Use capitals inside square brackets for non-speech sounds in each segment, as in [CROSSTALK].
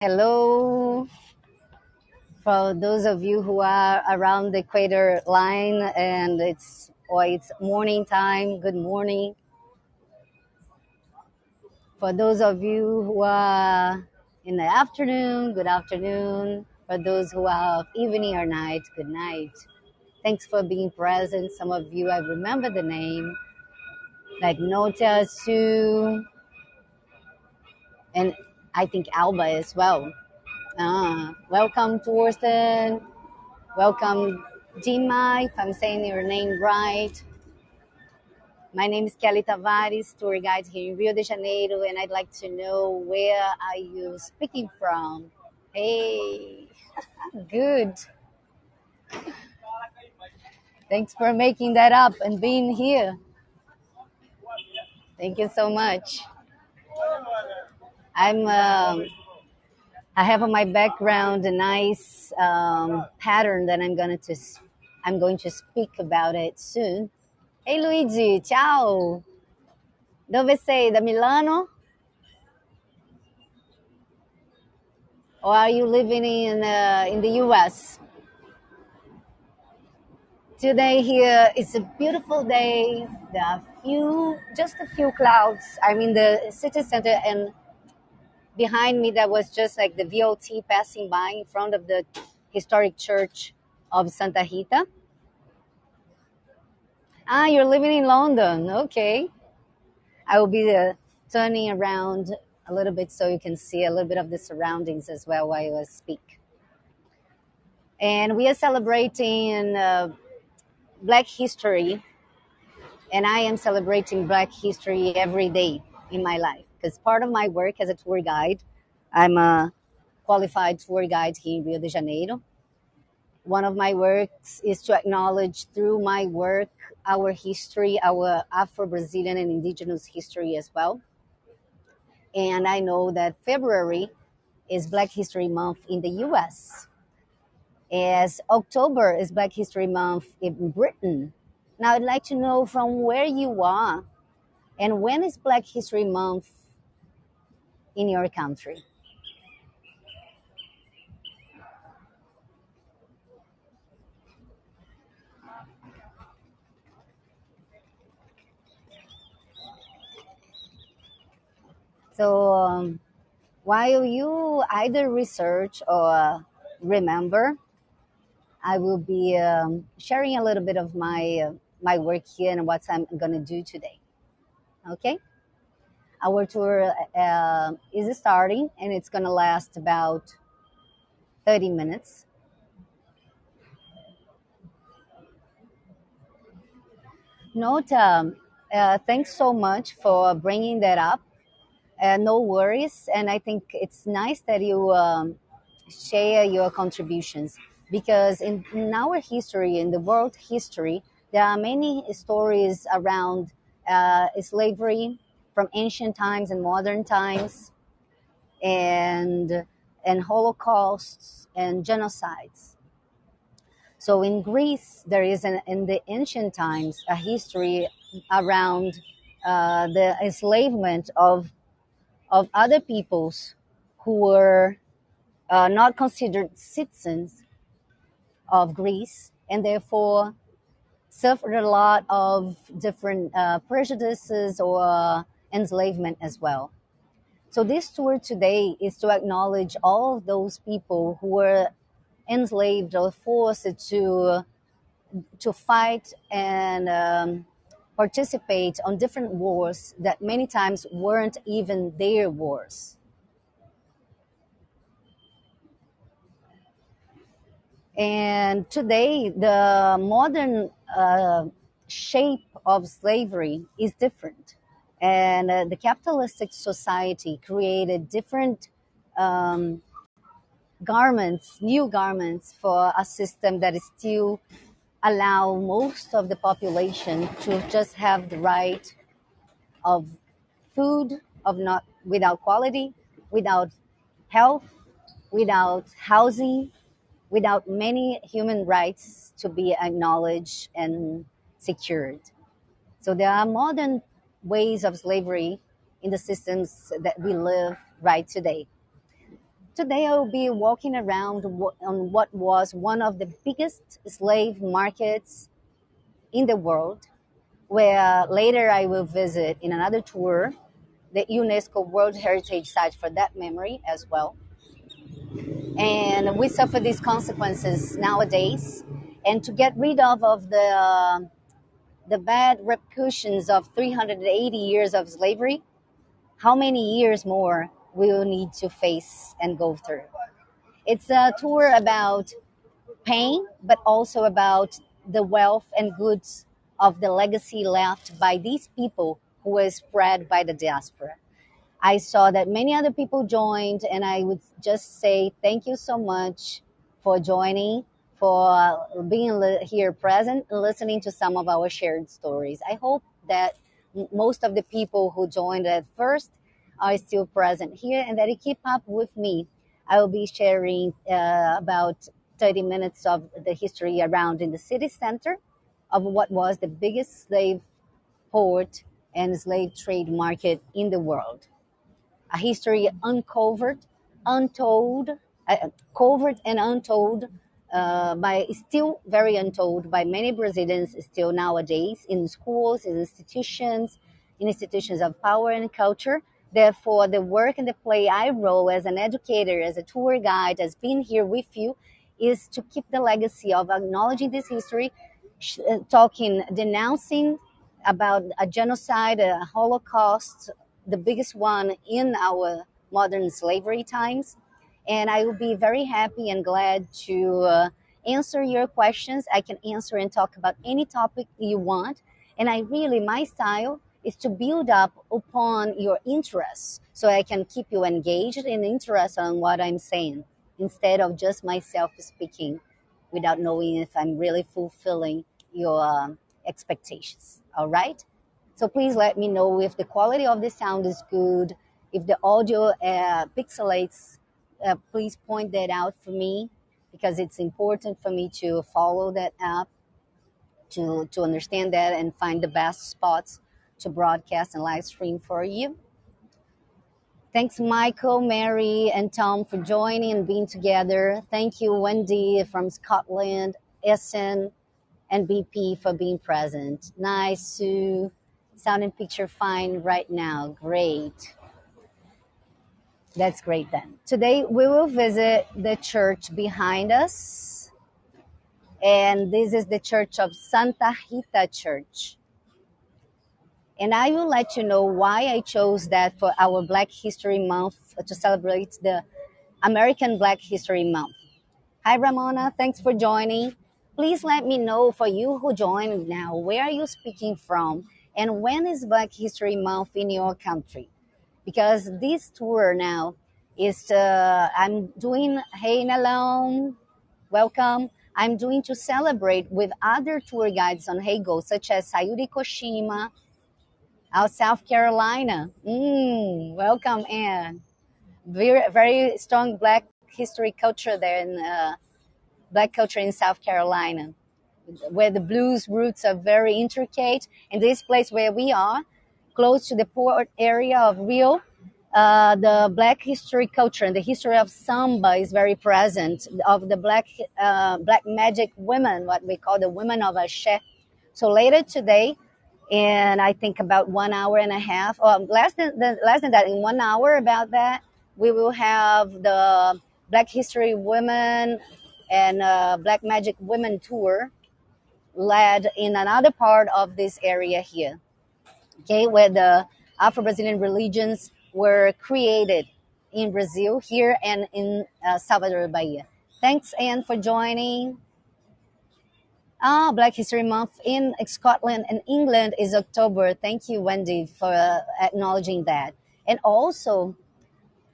Hello, for those of you who are around the equator line and it's or it's morning time. Good morning. For those of you who are in the afternoon, good afternoon. For those who are of evening or night, good night. Thanks for being present. Some of you I remember the name, like Nota, Sue, and I think Alba as well. Ah, welcome, Thorsten. Welcome, Dima, if I'm saying your name right. My name is Kelly Tavares, tour guide here in Rio de Janeiro, and I'd like to know where are you speaking from? Hey, [LAUGHS] good. Thanks for making that up and being here. Thank you so much. I'm. Um, I have on my background a nice um, pattern that I'm gonna to. I'm going to speak about it soon. Hey, Luigi. Ciao. Dove sei? Da Milano? Or are you living in uh, in the U.S.? Today here is a beautiful day. There are few, just a few clouds. I'm in the city center, and behind me that was just like the VLT passing by in front of the historic church of Santa Rita. Ah, you're living in London. Okay, I will be uh, turning around a little bit so you can see a little bit of the surroundings as well while I speak. And we are celebrating uh, Black History and I am celebrating Black history every day in my life because part of my work as a tour guide, I'm a qualified tour guide here in Rio de Janeiro. One of my works is to acknowledge through my work our history, our Afro Brazilian and indigenous history as well. And I know that February is Black History Month in the US, as October is Black History Month in Britain. Now, I'd like to know from where you are And when is Black History Month in your country? So um, while you either research or remember, I will be um, sharing a little bit of my uh, my work here and what I'm going to do today. Okay, our tour uh, is starting and it's going to last about 30 minutes. Note, um, uh, thanks so much for bringing that up. Uh, no worries, and I think it's nice that you um, share your contributions because in, in our history, in the world history, there are many stories around uh, slavery from ancient times and modern times, and and holocausts and genocides. So in Greece, there is an, in the ancient times a history around uh, the enslavement of of other peoples who were uh, not considered citizens of Greece and therefore suffered a lot of different uh, prejudices or enslavement as well. So, this tour today is to acknowledge all those people who were enslaved or forced to, to fight and um, participate on different wars that many times weren't even their wars. And today, the modern uh, shape of slavery is different. And uh, the capitalistic society created different um, garments, new garments for a system that is still allow most of the population to just have the right of food, of not without quality, without health, without housing, without many human rights to be acknowledged and secured. So there are modern ways of slavery in the systems that we live right today. today I will be walking around on what was one of the biggest slave markets in the world, where later I will visit in another tour the UNESCO World Heritage Site for that memory as well. And we suffer these consequences nowadays. And to get rid of, of the, the bad repercussions of 380 years of slavery, how many years more we will need to face and go through? It's a tour about pain, but also about the wealth and goods of the legacy left by these people who was spread by the diaspora. I saw that many other people joined, and I would just say thank you so much for joining, for being here present and listening to some of our shared stories. I hope that most of the people who joined at first are still present here and that you keep up with me. I will be sharing uh, about 30 minutes of the history around in the city center of what was the biggest slave port and slave trade market in the world. A history uncovered, untold, uh, covered and untold uh, by still very untold by many Brazilians still nowadays in schools, in institutions, in institutions of power and culture. Therefore, the work and the play I roll as an educator, as a tour guide, as being here with you, is to keep the legacy of acknowledging this history, uh, talking, denouncing about a genocide, a Holocaust, the biggest one in our modern slavery times. And I will be very happy and glad to uh, answer your questions. I can answer and talk about any topic you want. And I really, my style is to build up upon your interests so I can keep you engaged and interested on what I'm saying instead of just myself speaking without knowing if I'm really fulfilling your um, expectations. All right? So please let me know if the quality of the sound is good, if the audio uh, pixelates, uh, please point that out for me because it's important for me to follow that app to, to understand that and find the best spots to broadcast and live stream for you. Thanks, Michael, Mary, and Tom for joining and being together. Thank you, Wendy from Scotland, Essen, and BP for being present. Nice, Sue. Sound and picture fine right now. Great. That's great then. Today we will visit the church behind us. And this is the church of Santa Rita Church. And I will let you know why I chose that for our Black History Month to celebrate the American Black History Month. Hi, Ramona. Thanks for joining. Please let me know for you who joined now, where are you speaking from? And when is Black History Month in your country? Because this tour now is, uh, I'm doing Hey Nalone, welcome. I'm doing to celebrate with other tour guides on Heygo, such as Sayuri Koshima, out South Carolina. Mm, welcome, Anne. Very, very strong Black history culture there in uh, black culture in South Carolina, where the blues roots are very intricate. In this place where we are, close to the port area of Rio, uh, the black history culture and the history of samba is very present. Of the black uh, black magic women, what we call the women of Ashe. So later today, and I think about one hour and a half, or less than, less than that, in one hour about that, we will have the Black History Women and uh, Black Magic Women Tour led in another part of this area here, okay, where the Afro Brazilian religions were created in Brazil, here and in uh, Salvador, Bahia. Thanks, Anne, for joining. Ah, Black History Month in Scotland and England is October. Thank you, Wendy, for uh, acknowledging that. And also,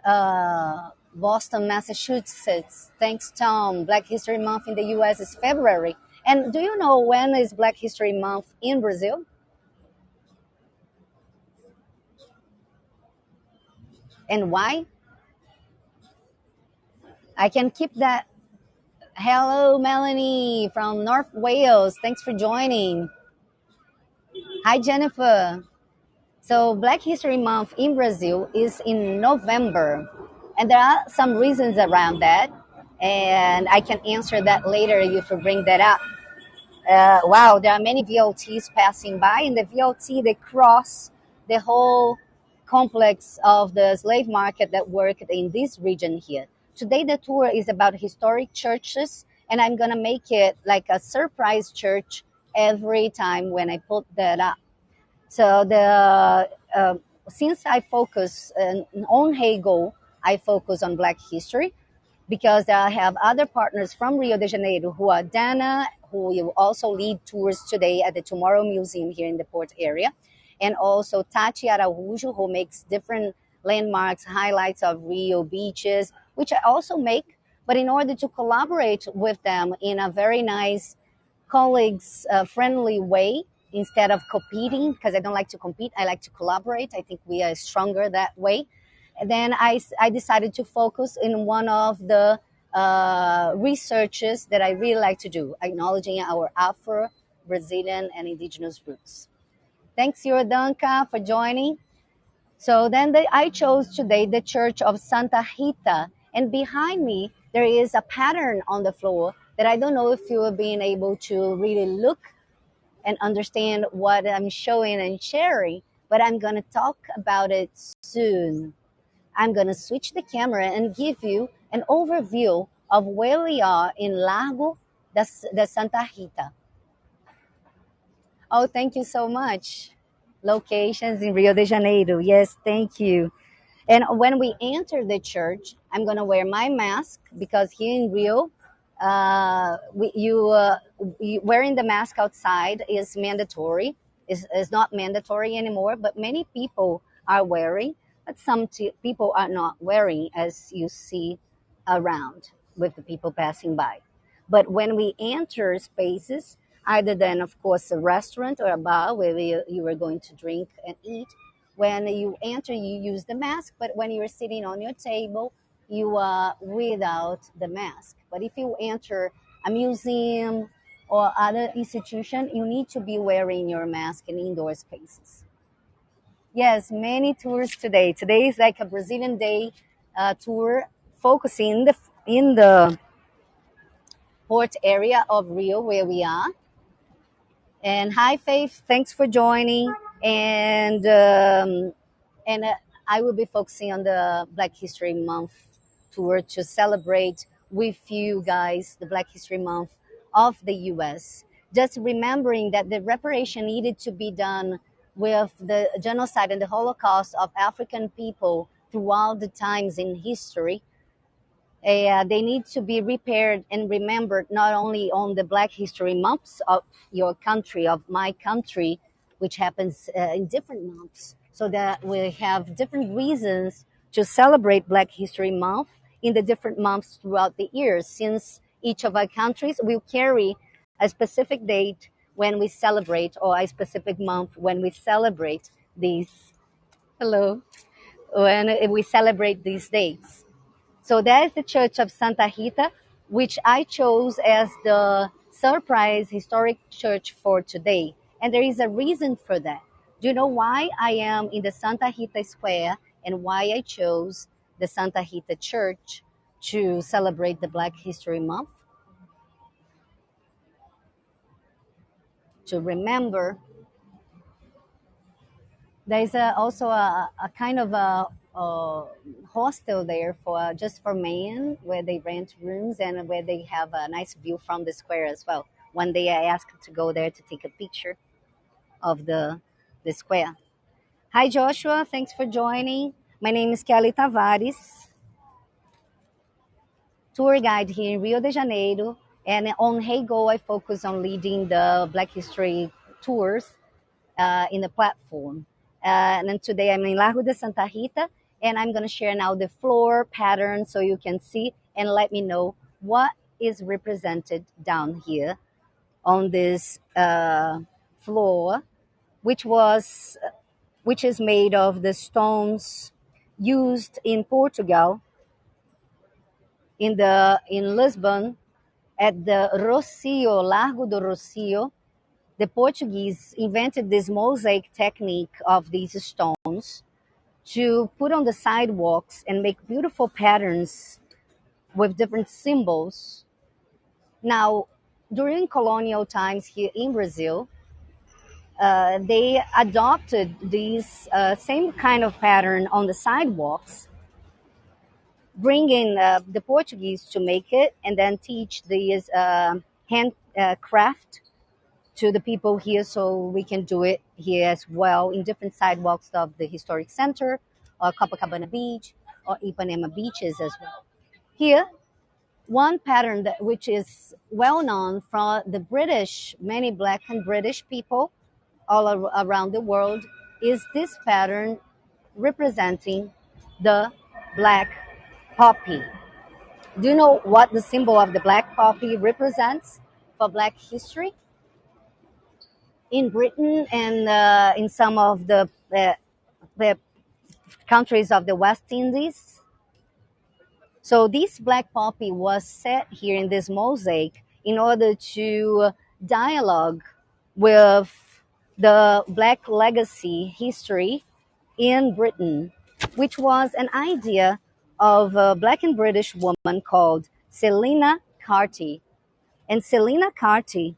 uh, Boston, Massachusetts. Thanks, Tom. Black History Month in the US is February. And do you know when is Black History Month in Brazil? And why? I can keep that. Hello, Melanie from North Wales. Thanks for joining. Hi, Jennifer. So, Black History Month in Brazil is in November And there are some reasons around that, and I can answer that later if you bring that up. Uh, wow, there are many VLTs passing by, and the VLT they cross the whole complex of the slave market that worked in this region here. Today, the tour is about historic churches, and I'm gonna make it like a surprise church every time when I put that up. So the uh, since I focus uh, on Heygo, I focus on Black history because I have other partners from Rio de Janeiro who are Dana, who will also lead tours today at the Tomorrow Museum here in the port area, and also Tati Araújo, who makes different landmarks, highlights of Rio beaches, which I also make. But in order to collaborate with them in a very nice, colleagues uh, friendly way, instead of competing, because I don't like to compete, I like to collaborate. I think we are stronger that way. And then I, I decided to focus in one of the uh, researches that I really like to do, acknowledging our Afro, Brazilian, and indigenous roots. Thanks, Yordanka, for joining. So then the, I chose today the Church of Santa Rita, and behind me there is a pattern on the floor that I don't know if you have been able to really look and understand what I'm showing and sharing, but I'm going to talk about it soon. I'm going to switch the camera and give you an overview of where we are in Largo da, da Santa Rita. Oh, thank you so much. Locations in Rio de Janeiro. Yes, thank you. And when we enter the church, I'm going to wear my mask because here in Rio, uh, we, you, uh, you, wearing the mask outside is mandatory. Is is not mandatory anymore, but many people are wearing. But some people are not wearing, as you see around with the people passing by. But when we enter spaces, either then, of course, a restaurant or a bar where you, you are going to drink and eat, when you enter, you use the mask. But when you're sitting on your table, you are without the mask. But if you enter a museum or other institution, you need to be wearing your mask in indoor spaces. Yes, many tours today. Today is like a Brazilian Day uh, tour focusing in the in the port area of Rio where we are. And hi, Faith. Thanks for joining. And um, and uh, I will be focusing on the Black History Month tour to celebrate with you guys the Black History Month of the US. Just remembering that the reparation needed to be done with the genocide and the Holocaust of African people throughout the times in history. Uh, they need to be repaired and remembered not only on the Black History months of your country, of my country, which happens uh, in different months, so that we have different reasons to celebrate Black History Month in the different months throughout the year, since each of our countries will carry a specific date when we celebrate, or a specific month when we celebrate these. Hello, when we celebrate these dates. So that is the Church of Santa Rita, which I chose as the surprise historic church for today. And there is a reason for that. Do you know why I am in the Santa Rita Square and why I chose the Santa Rita Church to celebrate the Black History Month? To remember there's a, also a, a kind of a, a hostel there for just for men where they rent rooms and where they have a nice view from the square as well. One day I asked to go there to take a picture of the the square. Hi Joshua, thanks for joining. My name is Kelly Tavares, tour guide here in Rio de Janeiro. And on Heygo, I focus on leading the Black History tours uh, in the platform. Uh, and then today I'm in Largo de Santa Rita, and I'm going to share now the floor pattern so you can see and let me know what is represented down here on this uh, floor, which was which is made of the stones used in Portugal in the in Lisbon at the Rossio, Largo do Rossio, the Portuguese invented this mosaic technique of these stones to put on the sidewalks and make beautiful patterns with different symbols. Now, during colonial times here in Brazil, uh, they adopted these uh, same kind of pattern on the sidewalks, bringing uh, the Portuguese to make it and then teach these uh, handcraft to the people here so we can do it here as well in different sidewalks of the historic center or Copacabana Beach or Ipanema beaches as well. Here, one pattern that which is well known from the British, many black and British people all ar- around the world is this pattern representing the black poppy. Do you know what the symbol of the black poppy represents for black history? In Britain and uh, in some of the, uh, the countries of the West Indies, so this black poppy was set here in this mosaic in order to dialogue with the black legacy history in Britain, which was an idea of a black and British woman called Selena Carty. And Selena Carty,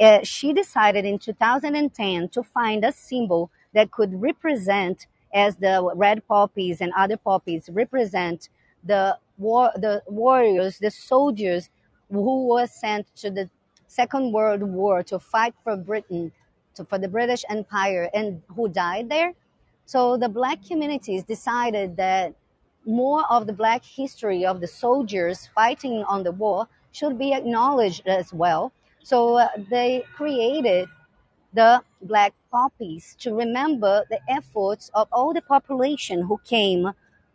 uh, she decided in 2010 to find a symbol that could represent, as the red poppies and other poppies represent the war, the warriors, the soldiers who were sent to the Second World War to fight for Britain, to, for the British Empire, and who died there. So the black communities decided that more of the black history of the soldiers fighting on the war should be acknowledged as well. So uh, they created the black poppies to remember the efforts of all the population who came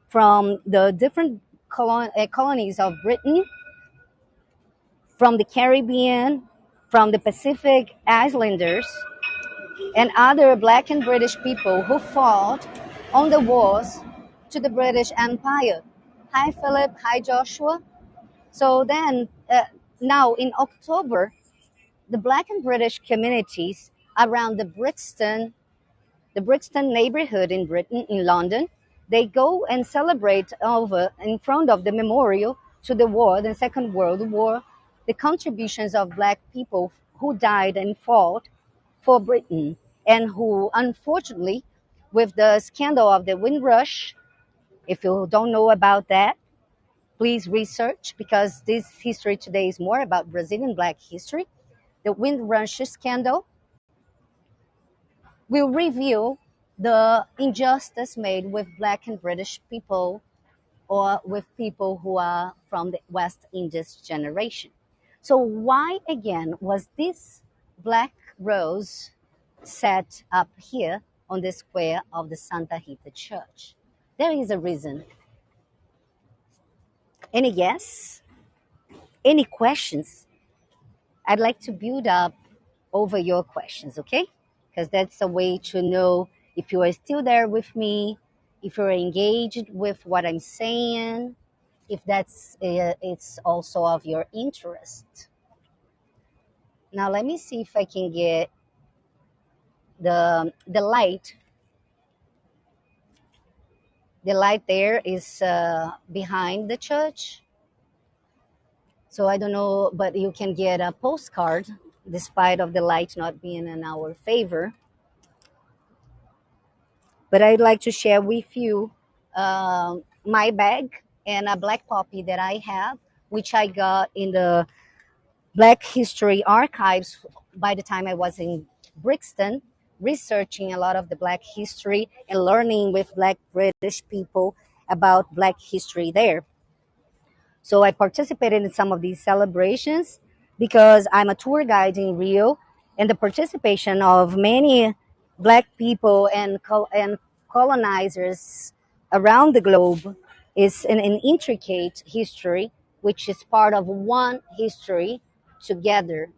from the different colon- uh, colonies of Britain, from the Caribbean, from the Pacific Islanders, and other black and British people who fought on the wars to the British Empire. Hi, Philip. Hi, Joshua. So then, uh, now in October, the black and British communities around the Brixton the Brixton neighborhood in Britain, in London. They go and celebrate over in front of the memorial to the war, the Second World War, the contributions of black people who died and fought for Britain and who, unfortunately, with the scandal of the Windrush, if you don't know about that, please research because this history today is more about Brazilian black history. The Windrush scandal will reveal the injustice made with black and British people or with people who are from the West Indies generation. So, why again was this black rose set up here on the square of the Santa Rita Church? There is a reason. Any guess? Any questions? I'd like to build up over your questions, okay? Because that's a way to know if you are still there with me, if you're engaged with what I'm saying, if that's uh, it's also of your interest. Now let me see if I can get the the light. The light there is uh, behind the church. So I don't know, but you can get a postcard despite of the light not being in our favor. But I'd like to share with you uh, my bag and a black poppy that I have, which I got in the Black History Archives by the time I was in Brixton, researching a lot of the Black history and learning with Black British people about Black history there. So I participated in some of these celebrations because I'm a tour guide in Rio, and the participation of many Black people and col- and colonizers around the globe is an, an intricate history, which is part of one history together.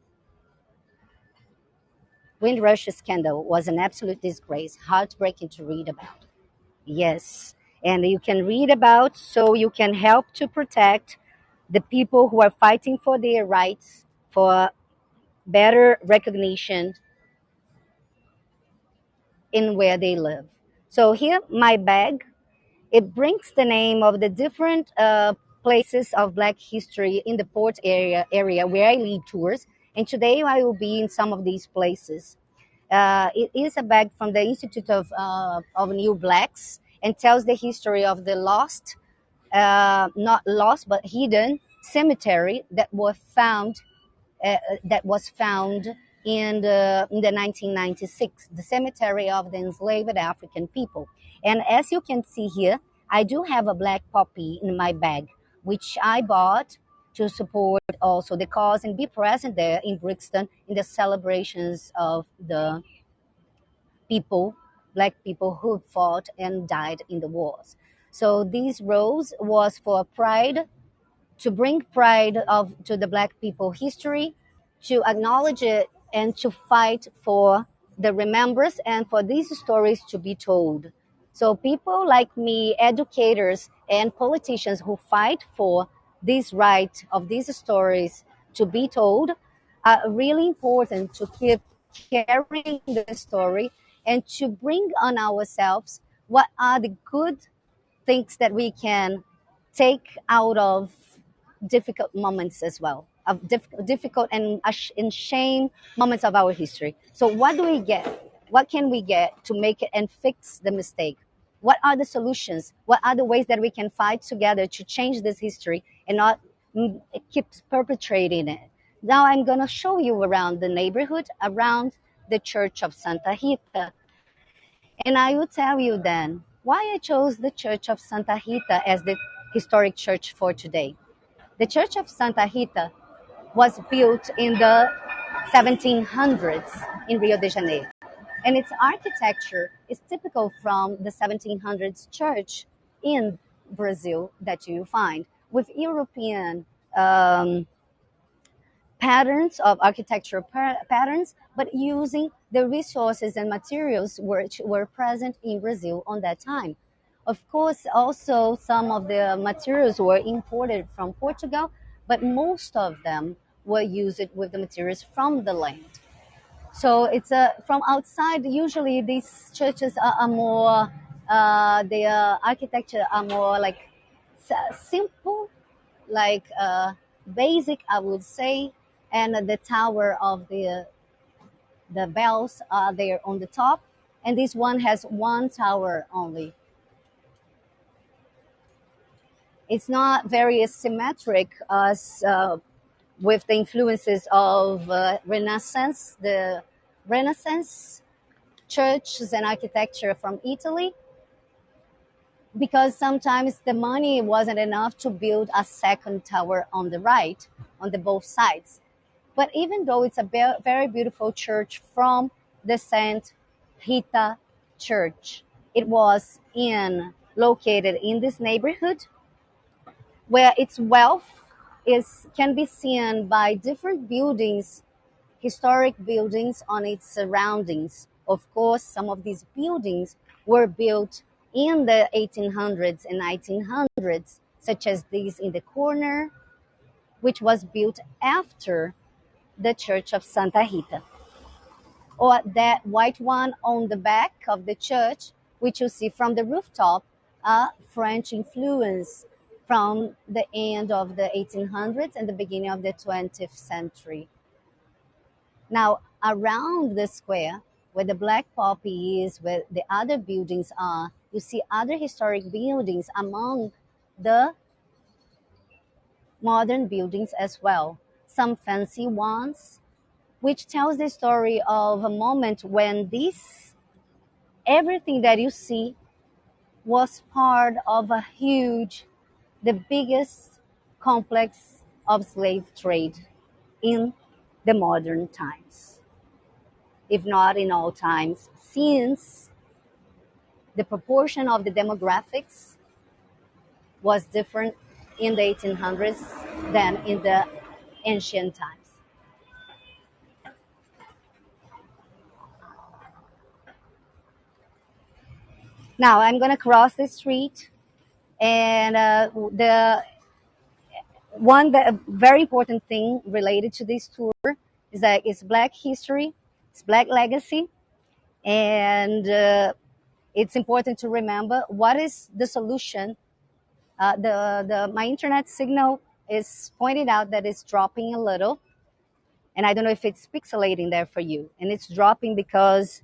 Windrush scandal was an absolute disgrace, heartbreaking to read about. Yes, and you can read about so you can help to protect the people who are fighting for their rights, for better recognition in where they live. So here, my bag, it brings the name of the different uh, places of Black history in the port area, area where I lead tours. And today I will be in some of these places. Uh, it is a bag from the Institute of, uh, of New Blacks and tells the history of the lost, uh, not lost, but hidden cemetery that was found uh, that was found in the, in the 1996, the cemetery of the enslaved African people. And as you can see here, I do have a black poppy in my bag, which I bought to support also the cause and be present there in Brixton in the celebrations of the people, black people who fought and died in the wars. So these rose was for pride, to bring pride of to the black people history, to acknowledge it and to fight for the remembrance and for these stories to be told. So people like me, educators and politicians who fight for this right of these stories to be told are really important to keep carrying the story and to bring on ourselves what are the good things that we can take out of difficult moments as well of diff- difficult and, and shame moments of our history. So what do we get? What can we get to make it and fix the mistake? What are the solutions? What are the ways that we can fight together to change this history and not mm, keep perpetrating it? Now i'm going to show you around the neighborhood around the church of santa rita and I will tell you then why I chose the Church of Santa Rita as the historic church for today. The Church of Santa Rita was built in the 1700s in Rio de Janeiro, and its architecture is typical from the 1700s church in Brazil that you find with European um, patterns of architectural pa- patterns, but using the resources and materials which were present in Brazil on that time. Of course, also some of the materials were imported from Portugal, but most of them were used with the materials from the land. So it's a from outside. Usually, these churches are, are more uh, their architecture are more like simple, like uh, basic, I would say, and the tower of the the bells are there on the top, and this one has one tower only. It's not very symmetric as uh, with the influences of uh, Renaissance, the Renaissance churches and architecture from Italy, because sometimes the money wasn't enough to build a second tower on the right, on the both sides. But even though it's a be- very beautiful church from the Saint Rita Church, it was in located in this neighborhood where its wealth is can be seen by different buildings, historic buildings on its surroundings. Of course, some of these buildings were built in the 1800s and 1900s, such as these in the corner, which was built after the Church of Santa Rita, or that white one on the back of the church, which you see from the rooftop, a French influence from the end of the 1800s and the beginning of the 20th century. Now, around the square, where the Black Poppy is, where the other buildings are, you see other historic buildings among the modern buildings as well. Some fancy ones, which tells the story of a moment when this everything that you see was part of a huge the biggest complex of slave trade in the modern times. If not in all times since the proportion of the demographics was different in the 1800s than in the ancient times now i'm going to cross the street and uh, the one that, very important thing related to this tour is that it's black history it's black legacy and uh, it's important to remember what is the solution. Uh, the, the my internet signal is pointed out that it's dropping a little, and I don't know if it's pixelating there for you. And it's dropping because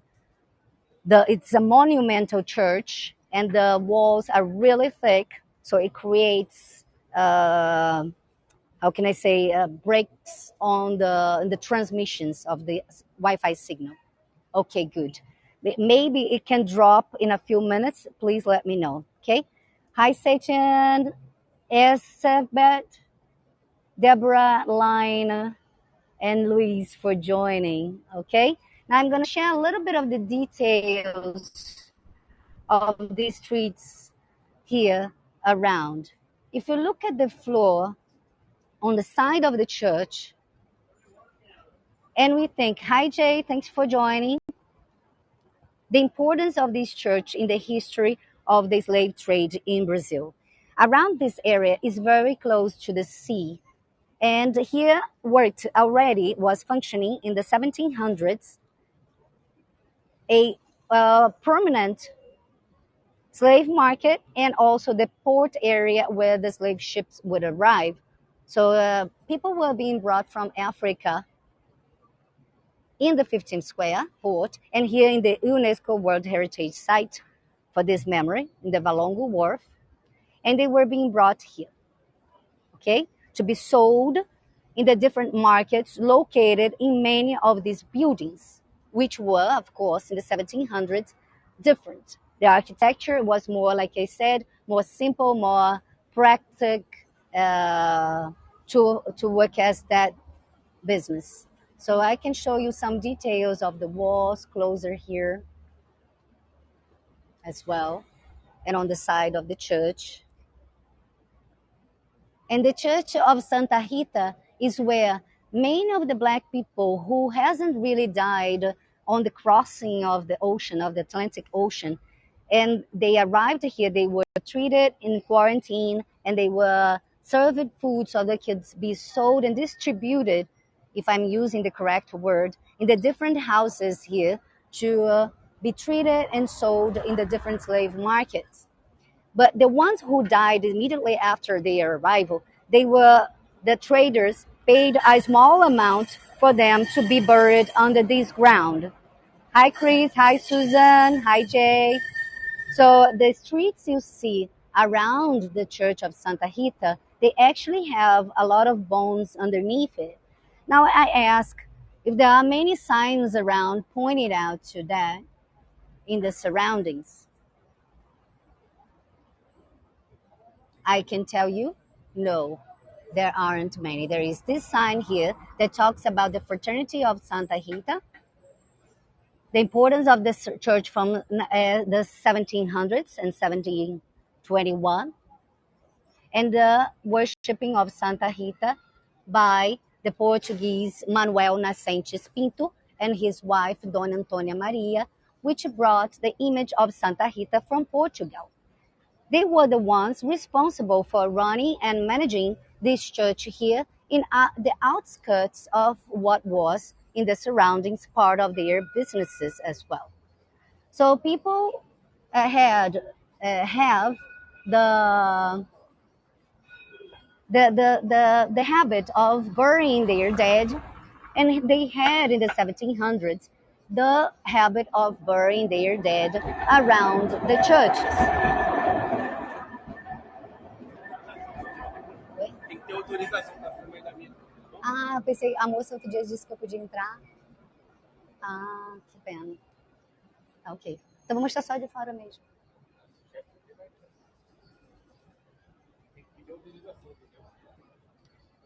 the it's a monumental church, and the walls are really thick, so it creates. Uh, how can I say uh, breaks on the the transmissions of the Wi-Fi signal. Okay, good. Maybe it can drop in a few minutes. Please let me know. Okay. Hi, Satan, Esabet, Deborah, Line, and Luis for joining. Okay. Now I'm going to share a little bit of the details of these streets here around. If you look at the floor on the side of the church, and we think, hi Jay, thanks for joining the importance of this church in the history of the slave trade in Brazil. Around this area is very close to the sea, and here worked already was functioning in the 1700s a permanent slave market and also the port area where the slave ships would arrive. So uh, people were being brought from Africa in the 15th Square port and here in the UNESCO World Heritage Site for this memory in the Valongo Wharf. And they were being brought here, okay, to be sold in the different markets located in many of these buildings, which were, of course, in the 1700s, different. The architecture was more, like I said, more simple, more practical uh, to, to work as that business. So I can show you some details of the walls closer here as well, and on the side of the church. And the church of Santa Rita is where many of the black people who hasn't really died on the crossing of the ocean, of the Atlantic Ocean, and they arrived here, they were treated in quarantine and they were served food so they could be sold and distributed if I'm using the correct word, in the different houses here to uh, be treated and sold in the different slave markets. But the ones who died immediately after their arrival, they were the traders paid a small amount for them to be buried under this ground. Hi, Chris. Hi, Susan. Hi, Jay. So the streets you see around the Church of Santa Rita, they actually have a lot of bones underneath it. Now I ask if there are many signs around pointing out to that in the surroundings. I can tell you, no, there aren't many. There is this sign here that talks about the fraternity of Santa Rita, the importance of this church from uh, the 1700s and 1721, and the worshipping of Santa Rita by the Portuguese Manuel Nascentes Pinto and his wife Dona Antonia Maria, which brought the image of Santa Rita from Portugal. They were the ones responsible for running and managing this church here in uh, the outskirts of what was in the surroundings part of their businesses as well. So people uh, had uh, have the the, the, the, the habit of burying their dead. And they had in the 1700s the habit of burying their dead around the churches. Ah, pensei, a moça outro dia disse que eu podia entrar. Ah, que pena. Ok. Então vamos estar só de fora mesmo.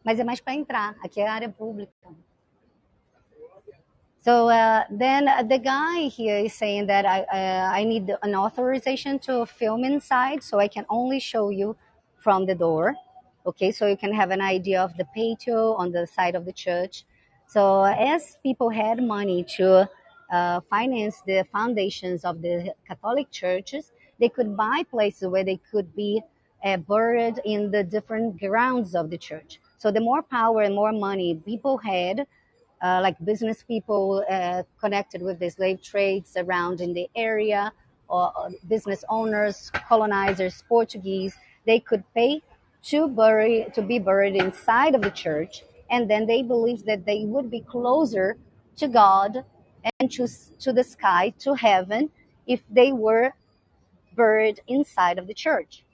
mas é mais para entrar. Aqui é área pública. So uh, then the guy here is saying that I, uh, I need an authorization to film inside, so I can only show you from the door. Okay, so you can have an idea of the patio on the side of the church. So as people had money to uh, finance the foundations of the Catholic churches, they could buy places where they could be uh, buried in the different grounds of the church. So the more power and more money people had, uh, like business people uh, connected with the slave trades around in the area, or business owners, colonizers, Portuguese, they could pay to bury to be buried inside of the church, and then they believed that they would be closer to God and to, to the sky, to heaven, if they were buried inside of the church.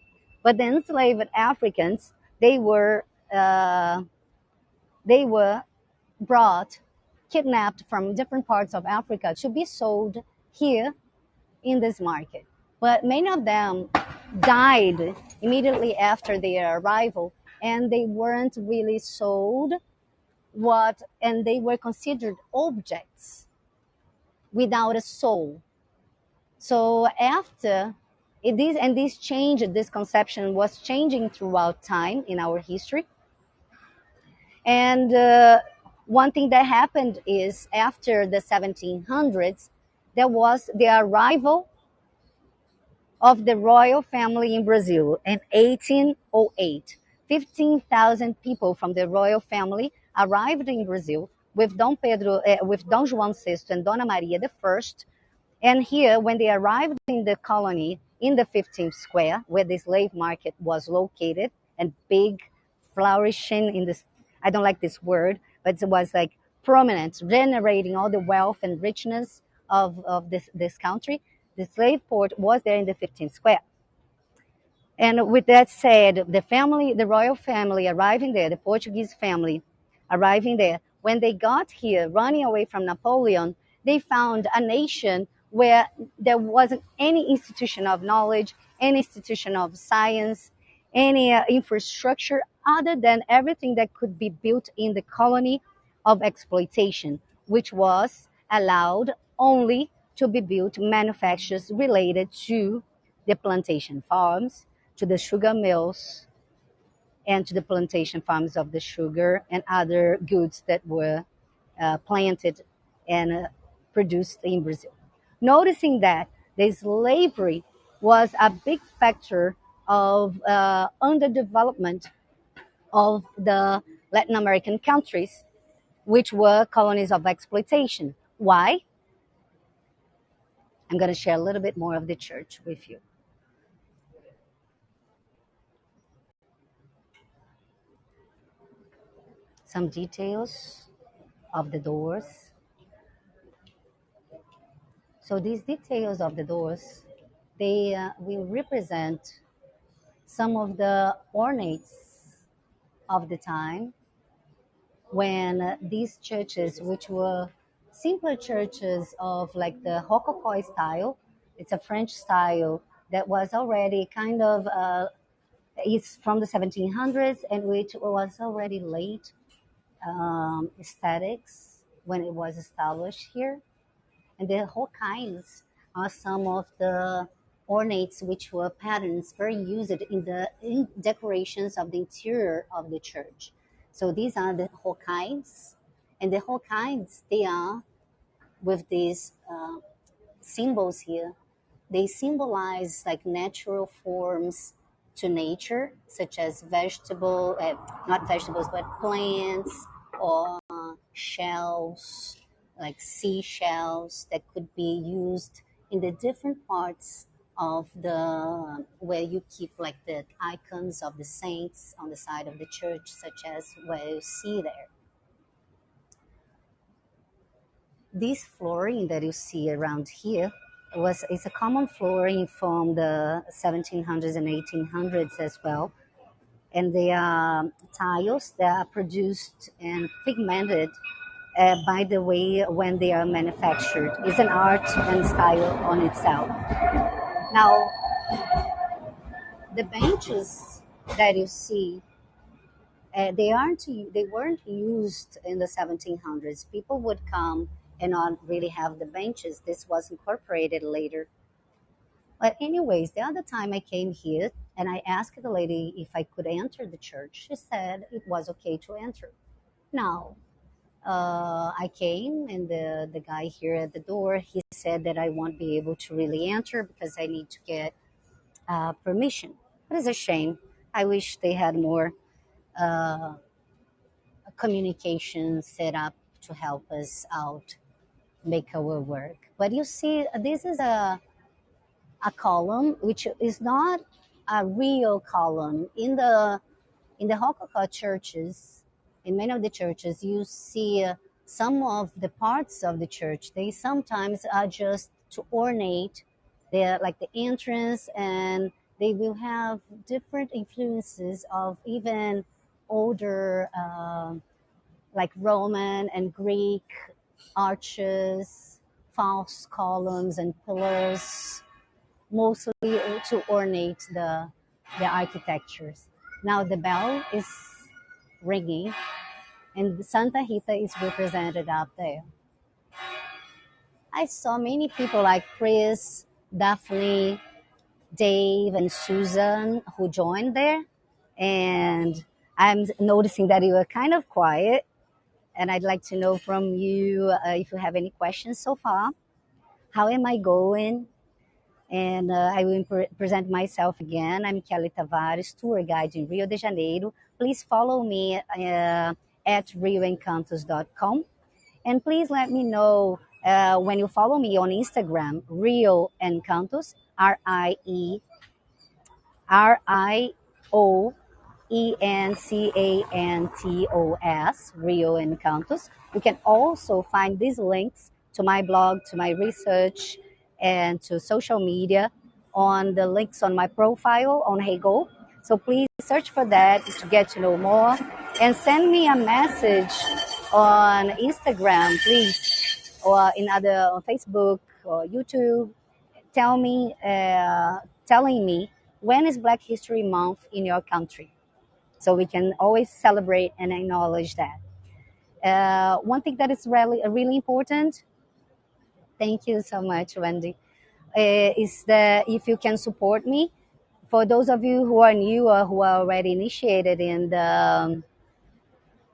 But the enslaved Africans, they were uh, they were brought, kidnapped from different parts of Africa to be sold here in this market. But many of them died immediately after their arrival, and they weren't really sold what, and they were considered objects without a soul. So after it is, and this change, this conception was changing throughout time in our history. And uh, one thing that happened is after the 1700s, there was the arrival of the royal family in Brazil in 1808. 15,000 people from the royal family arrived in Brazil with Don Pedro, uh, with Don Juan VI and Dona Maria I. And here, when they arrived in the colony in the 15th square, where the slave market was located and big, flourishing in this, I don't like this word, but it was like prominent, generating all the wealth and richness of, of this, this country. The slave port was there in the 15th square. And with that said, the family, the royal family arriving there, the Portuguese family arriving there, when they got here, running away from Napoleon, they found a nation where there wasn't any institution of knowledge, any institution of science, any uh, infrastructure other than everything that could be built in the colony of exploitation, which was allowed only to be built manufactures related to the plantation farms, to the sugar mills, and to the plantation farms of the sugar and other goods that were uh, planted and uh, produced in Brazil. Noticing that the slavery was a big factor of uh, underdevelopment of the Latin American countries, which were colonies of exploitation. Why? I'm going to share a little bit more of the church with you. Some details of the doors. So these details of the doors, they uh, will represent some of the ornates of the time when these churches, which were simpler churches of like the Rococo style. It's a French style that was already kind of uh, it's from the 1700s and which was already late um, aesthetics when it was established here. And the whole are some of the ornates which were patterns very used in the in decorations of the interior of the church. So these are the kinds, and the kinds they are with these uh, symbols here. They symbolize like natural forms to nature, such as vegetable, uh, not vegetables, but plants or uh, shells, like seashells that could be used in the different parts of the where you keep like the icons of the saints on the side of the church, such as where you see there. This flooring that you see around here was is a common flooring from the 1700s and 1800s as well. And they are tiles that are produced and pigmented uh, by the way when they are manufactured. It's an art and style on itself. Now the benches that you see uh, they aren't they weren't used in the 1700s people would come and not really have the benches. This was incorporated later. But anyways, the other time I came here and I asked the lady if I could enter the church, she said it was okay to enter. Now, uh, I came and the, the guy here at the door, he said that I won't be able to really enter because I need to get uh, permission. But it's a shame. I wish they had more uh, communication set up to help us out make our work. But you see, this is a a column which is not a real column in the in the Rococo churches. In many of the churches, you see uh, some of the parts of the church. They sometimes are just to ornate the like the entrance, and they will have different influences of even older, uh, like Roman and Greek arches, false columns and pillars mostly to ornate the the architectures. Now the bell is ringing, and Santa Rita is represented up there. I saw many people like Chris, Daphne, Dave, and Susan who joined there, and I'm noticing that you were kind of quiet. And I'd like to know from you uh, if you have any questions so far. How am I going? and uh, I will pre- present myself again. I'm Kelly Tavares, tour guide in Rio de Janeiro. Please follow me uh, at rioencantos.com. And please let me know uh, when you follow me on Instagram, Rio Encantos, R I E R I O E N C A N T O S, Rio Encantos. You can also find these links to my blog, to my research, and to social media on the links on my profile on Heygo. So please search for that to get to know more and send me a message on Instagram, please, or in other on Facebook or YouTube. Tell me, uh, telling me when is Black History Month in your country, so we can always celebrate and acknowledge that. Uh, one thing that is really really important Thank you so much, Wendy. Uh, is that if you can support me, for those of you who are new or who are already initiated in the um,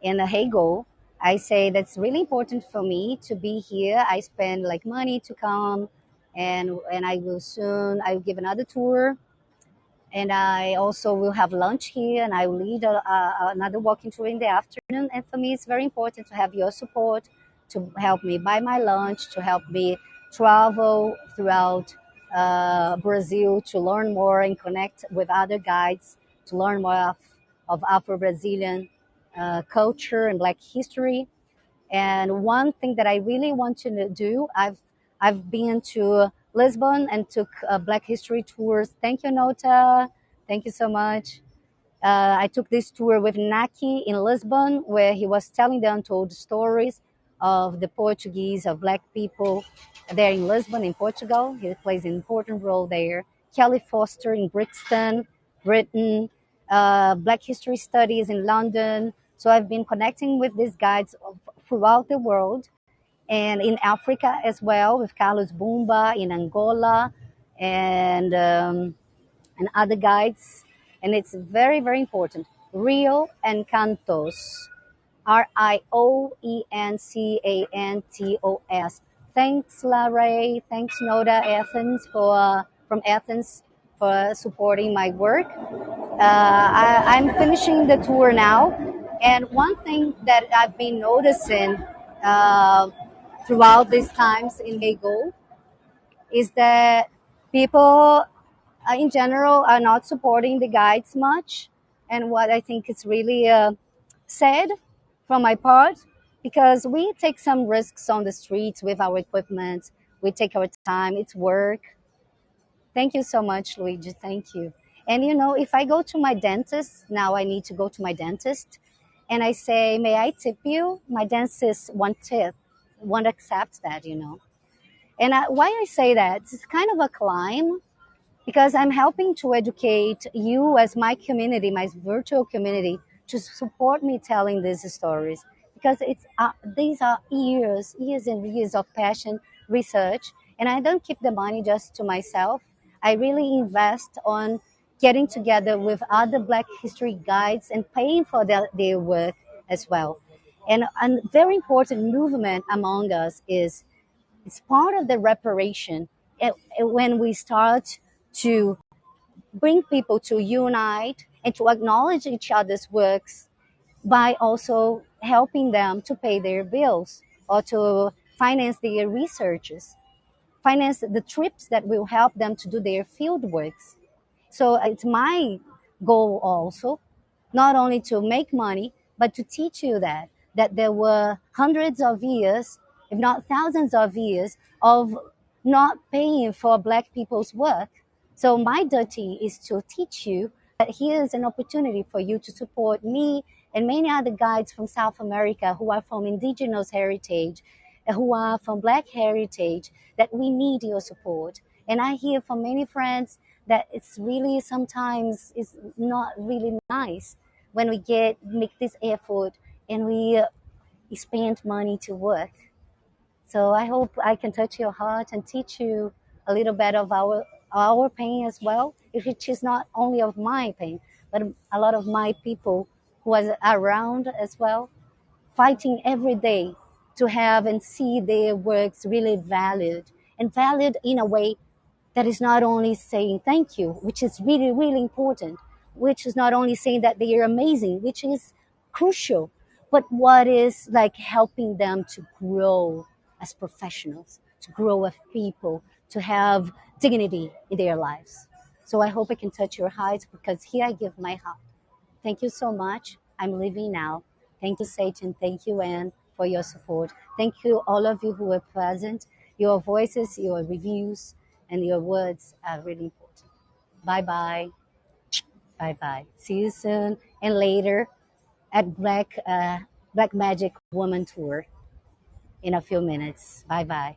in the Heygo, I say that's really important for me to be here. I spend like money to come, and and I will soon I will give another tour, and I also will have lunch here, and I will lead a, a, another walking tour in the afternoon. And for me, it's very important to have your support to help me buy my lunch, to help me travel throughout uh, Brazil to learn more and connect with other guides, to learn more of, of Afro Brazilian uh, culture and Black history. And one thing that I really want to do, I've I've been to Lisbon and took uh, Black history tours. Thank you, Nota. Thank you so much. Uh, I took this tour with Naki in Lisbon, where he was telling the untold stories of the Portuguese, of Black people there in Lisbon, in Portugal. He plays an important role there. Kelly Foster in Brixton, Britain, uh, Black History Studies in London. So I've been connecting with these guides throughout the world and in Africa as well with Carlos Bumba in Angola and, um, and other guides. And it's very, very important. Rio Encantos R I O E N C A N T O S. Thanks, Larry. Thanks, Noda Athens for uh, from Athens for supporting my work. Uh, I, am finishing the tour now, and one thing that I've been noticing uh, throughout these times in Heygo is that people, uh, in general, are not supporting the guides much, and what I think is really uh, sad from my part because we take some risks on the streets with our equipment. We take our time. It's work. Thank you so much, Luigi. Thank you. And you know, if I go to my dentist, now I need to go to my dentist, and I say, May I tip you? My dentist won't tip, won't accept that, you know. And I, why I say that, it's kind of a climb because I'm helping to educate you as my community, my virtual community, to support me telling these stories because it's uh, these are years, years and years of passion, research, and I don't keep the money just to myself. I really invest on getting together with other Black History guides and paying for their, their work as well. And a very important movement among us is it's part of the reparation. When we start to bring people to unite and to acknowledge each other's works by also helping them to pay their bills or to finance their researches. finance the trips that will help them to do their field works. So uh, it's my goal also, not only to make money, but to teach you that that there were hundreds of years, if not thousands of years, of not paying for black people's work. So my duty is to teach you that here's an opportunity for you to support me and many other guides from South America who are from indigenous heritage, who are from black heritage, that we need your support. And I hear from many friends that it's really sometimes is not really nice when we get make this effort and we spend money to work. So I hope I can touch your heart and teach you a little bit of our our pain as well, which is not only of my pain, but a lot of my people who was around as well, fighting every day to have and see their works really valued and valued in a way that is not only saying thank you, which is really, really important, which is not only saying that they are amazing, which is crucial, but what is like helping them to grow as professionals, to grow as people, to have dignity in their lives. So I hope I can touch your hearts because here I give my heart. Thank you so much. I'm leaving now. Thank you, Satan. Thank you, Anne, for your support. Thank you, all of you who were present. Your voices, your reviews, and your words are really important. Bye bye. Bye bye. See you soon and later at Black uh, Black Magic Woman Tour in a few minutes. Bye bye.